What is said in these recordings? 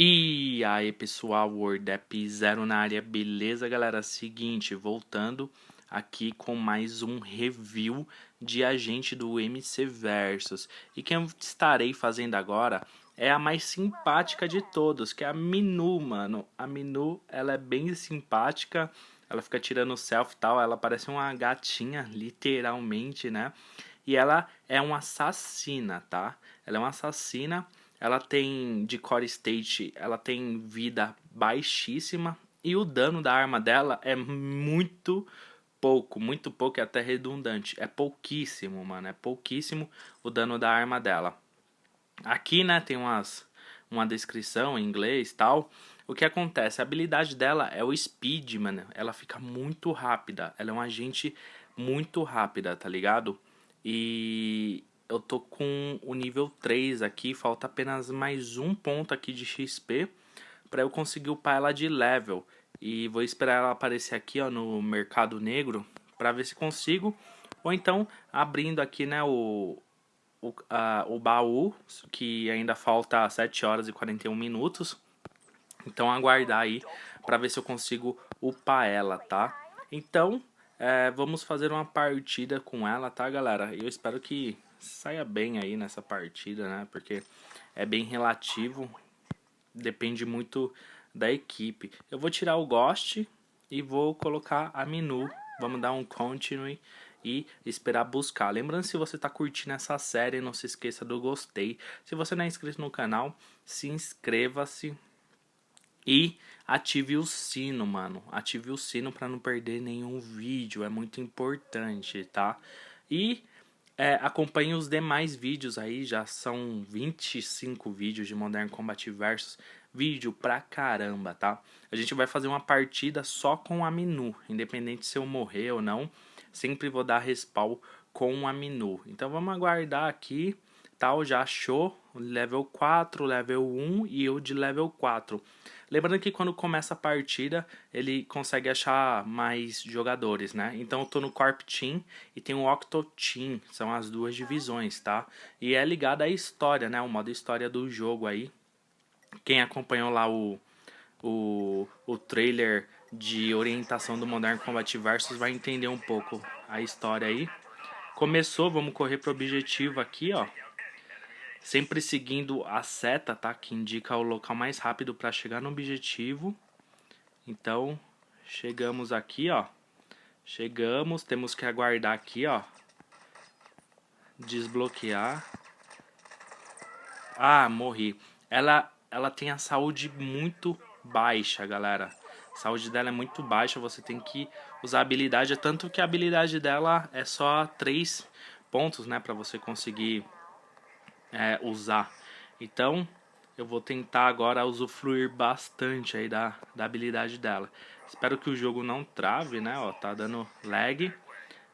E aí pessoal, WordApp Zero na área, beleza galera? Seguinte, voltando aqui com mais um review de agente do MC Versus. E quem eu estarei fazendo agora é a mais simpática de todos, que é a Minu, mano. A Minu, ela é bem simpática, ela fica tirando selfie e tal, ela parece uma gatinha, literalmente, né? E ela é uma assassina, tá? Ela é uma assassina ela tem de core state, ela tem vida baixíssima e o dano da arma dela é muito pouco, muito pouco e até redundante. É pouquíssimo, mano, é pouquíssimo o dano da arma dela. Aqui, né, tem umas uma descrição em inglês, tal. O que acontece? A habilidade dela é o speed, mano. Ela fica muito rápida. Ela é um agente muito rápida, tá ligado? E eu tô com o nível 3 aqui, falta apenas mais um ponto aqui de XP para eu conseguir upar ela de level. E vou esperar ela aparecer aqui ó, no mercado negro para ver se consigo. Ou então abrindo aqui né, o, o, a, o baú, que ainda falta 7 horas e 41 minutos. Então aguardar aí para ver se eu consigo upar ela, tá? Então é, vamos fazer uma partida com ela, tá galera? Eu espero que saia bem aí nessa partida, né? Porque é bem relativo, depende muito da equipe. Eu vou tirar o Ghost e vou colocar a Minu. Vamos dar um continue e esperar buscar. Lembrando, se você está curtindo essa série, não se esqueça do gostei. Se você não é inscrito no canal, se inscreva-se e ative o sino, mano. Ative o sino para não perder nenhum vídeo, é muito importante, tá? E é, acompanhe os demais vídeos aí, já são 25 vídeos de Modern Combat Versus. Vídeo pra caramba, tá? A gente vai fazer uma partida só com a Minu, independente se eu morrer ou não. Sempre vou dar respawn com a Minu. Então vamos aguardar aqui, tal, já achou level 4, level 1 e eu de level 4. Lembrando que quando começa a partida, ele consegue achar mais jogadores, né? Então eu tô no Corp Team e tem o Octo Team, são as duas divisões, tá? E é ligado à história, né? O modo história do jogo aí. Quem acompanhou lá o, o, o trailer de orientação do Modern Combat Versus vai entender um pouco a história aí. Começou, vamos correr pro objetivo aqui, ó sempre seguindo a seta, tá? Que indica o local mais rápido para chegar no objetivo. Então, chegamos aqui, ó. Chegamos, temos que aguardar aqui, ó. Desbloquear. Ah, morri. Ela, ela tem a saúde muito baixa, galera. A saúde dela é muito baixa, você tem que usar a habilidade. Tanto que a habilidade dela é só 3 pontos, né? Pra você conseguir é, usar. Então, eu vou tentar agora usufruir bastante aí da, da habilidade dela. Espero que o jogo não trave, né? Ó, tá dando lag.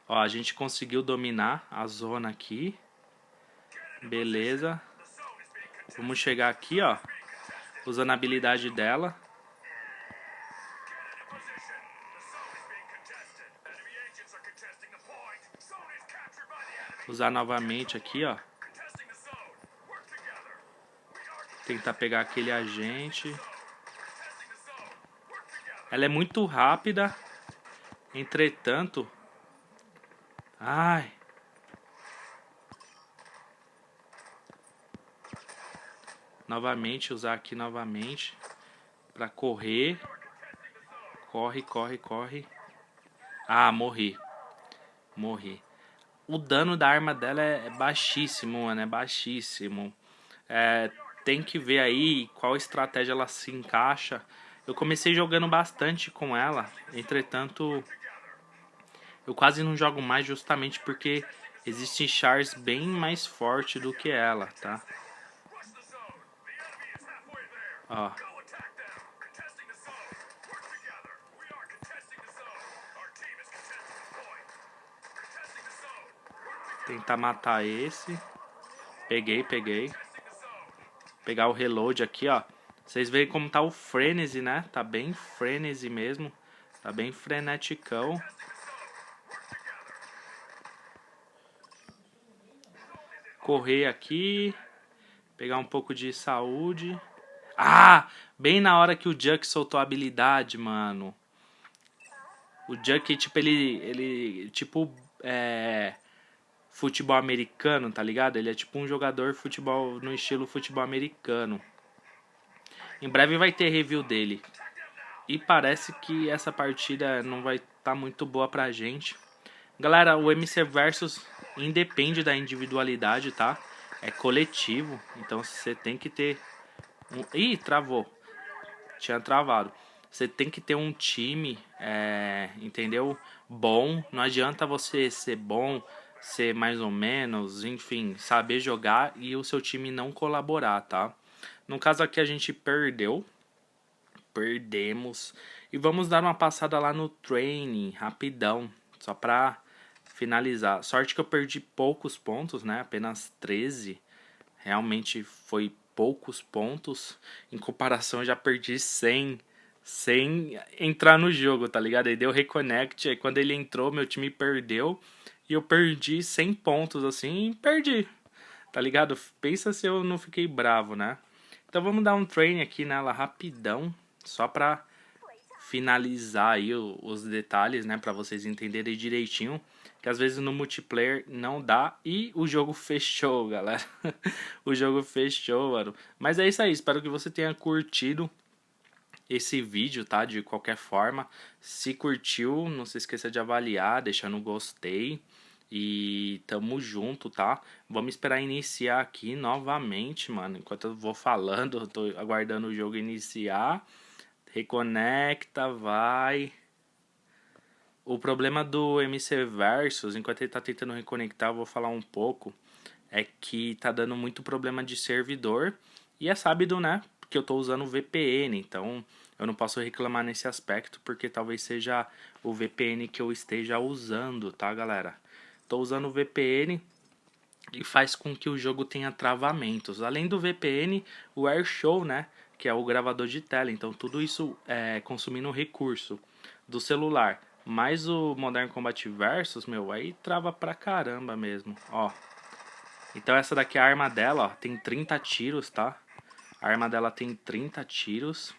Ó, a gente conseguiu dominar a zona aqui. Beleza. Vamos chegar aqui, ó. Usando a habilidade dela. Usar novamente aqui, ó. Tentar pegar aquele agente. Ela é muito rápida. Entretanto... Ai... Novamente, usar aqui novamente. Pra correr. Corre, corre, corre. Ah, morri. Morri. O dano da arma dela é baixíssimo, mano. É baixíssimo. É, tem que ver aí qual estratégia ela se encaixa. Eu comecei jogando bastante com ela, entretanto, eu quase não jogo mais justamente porque existem chars bem mais fortes do que ela, tá? Ó. Tentar matar esse. Peguei, peguei pegar o reload aqui, ó. Vocês veem como tá o frenesi, né? Tá bem frenesi mesmo. Tá bem freneticão. Correr aqui. Pegar um pouco de saúde. Ah! Bem na hora que o Juck soltou a habilidade, mano. O Juck, tipo, ele... Ele, tipo, é... Futebol americano, tá ligado? Ele é tipo um jogador futebol no estilo futebol americano. Em breve vai ter review dele. E parece que essa partida não vai estar tá muito boa pra gente. Galera, o MC Versus independe da individualidade, tá? É coletivo, então você tem que ter... Um... Travou. Tinha travado. Você tem que ter um time, é... entendeu? Bom. Não adianta você ser bom, ser mais ou menos, enfim, saber jogar e o seu time não colaborar, tá? No caso aqui a gente perdeu, perdemos. E vamos dar uma passada lá no training, rapidão, só pra finalizar. Sorte que eu perdi poucos pontos, né? Apenas 13. Realmente foi poucos pontos. Em comparação, eu já perdi 100 sem entrar no jogo, tá ligado? Aí deu reconnect, aí quando ele entrou, meu time perdeu. E eu perdi 100 pontos, assim, perdi. Tá ligado? Pensa se eu não fiquei bravo, né? Então vamos dar um train aqui nela rapidão. Só pra finalizar aí os detalhes, né? Pra vocês entenderem direitinho. Que às vezes no multiplayer não dá. E o jogo fechou, galera. o jogo fechou, mano. Mas é isso aí. Espero que você tenha curtido esse vídeo, tá? De qualquer forma. Se curtiu, não se esqueça de avaliar, deixar no gostei. E tamo junto, tá? Vamos esperar iniciar aqui novamente, mano. Enquanto eu vou falando, eu tô aguardando o jogo iniciar. Reconecta, vai. O problema do MC Versus, enquanto ele tá tentando reconectar, eu vou falar um pouco. É que tá dando muito problema de servidor. E é sábado, né? Porque eu tô usando VPN, então eu não posso reclamar nesse aspecto, porque talvez seja o VPN que eu esteja usando, tá, galera? Tô usando o VPN e faz com que o jogo tenha travamentos. Além do VPN, o AirShow, né? Que é o gravador de tela. Então tudo isso é consumindo recurso do celular. Mais o Modern Combat Versus, meu, aí trava pra caramba mesmo, ó. Então essa daqui é a arma dela, ó, tem 30 tiros, tá? A arma dela tem 30 tiros.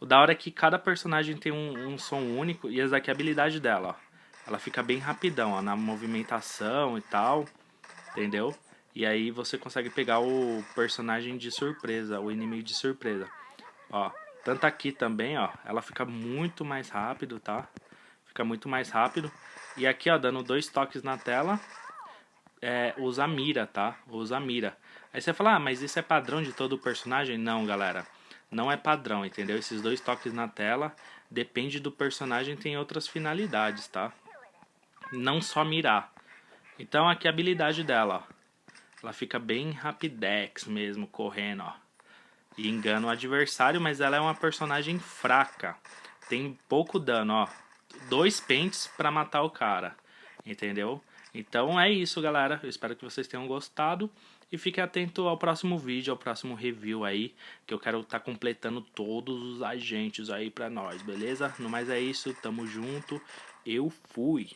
O da hora é que cada personagem tem um, um som único e essa daqui é a habilidade dela, ó ela fica bem rapidão, ó, na movimentação e tal, entendeu? E aí você consegue pegar o personagem de surpresa, o inimigo de surpresa. Ó, tanto aqui também, ó, ela fica muito mais rápido, tá? Fica muito mais rápido. E aqui, ó, dando dois toques na tela, é, usa mira, tá? Usa mira. Aí você fala, ah, mas isso é padrão de todo personagem? Não, galera. Não é padrão, entendeu? Esses dois toques na tela, depende do personagem, tem outras finalidades, tá? não só mirar. Então aqui a habilidade dela, ó. Ela fica bem rapidex mesmo, correndo, ó. E engana o adversário, mas ela é uma personagem fraca. Tem pouco dano, ó. Dois pentes pra matar o cara, entendeu? Então é isso, galera. Eu espero que vocês tenham gostado. E fique atento ao próximo vídeo, ao próximo review aí, que eu quero estar tá completando todos os agentes aí pra nós, beleza? No mais é isso, tamo junto. Eu fui.